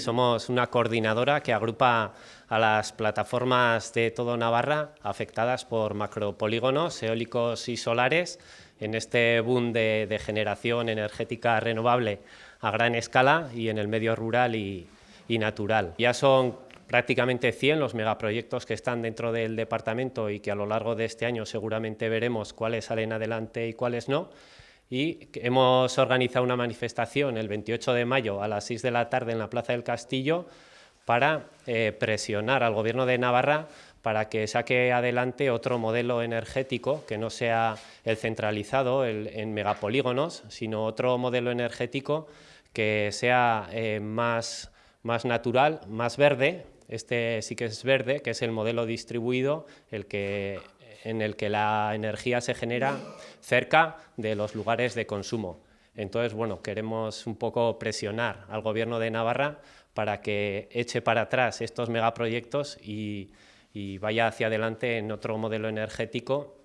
Somos una coordinadora que agrupa a las plataformas de todo Navarra afectadas por macropolígonos eólicos y solares en este boom de, generación energética renovable a gran escala y en el medio rural y, y natural. Ya son prácticamente 100 los megaproyectos que están dentro del departamento y que a lo largo de este año seguramente veremos cuáles salen adelante y cuáles no y hemos organizado una manifestación el 28 de mayo a las 6 de la tarde en la Plaza del Castillo para eh, presionar al Gobierno de Navarra para que saque adelante otro modelo energético que no sea el centralizado en megapolígonos, sino otro modelo energético que sea eh, más, más natural, más verde, este sí que es verde, que es el modelo distribuido, el que en el que la energía se genera cerca de los lugares de consumo. Entonces, bueno, queremos un poco presionar al Gobierno de Navarra para que eche para atrás estos megaproyectos y, y vaya hacia adelante en otro modelo energético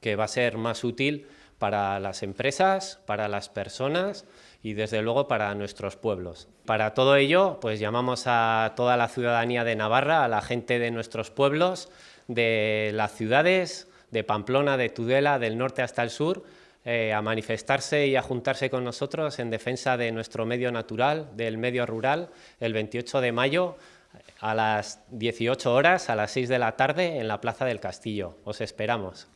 que va a ser más útil para las empresas, para las personas y desde luego para nuestros pueblos. Para todo ello, pues llamamos a toda la ciudadanía de Navarra, a la gente de nuestros pueblos, de las ciudades, de Pamplona, de Tudela, del norte hasta el sur, eh, a manifestarse y a juntarse con nosotros en defensa de nuestro medio natural, del medio rural, el 28 de mayo a las 18 horas, a las 6 de la tarde, en la Plaza del Castillo. Os esperamos.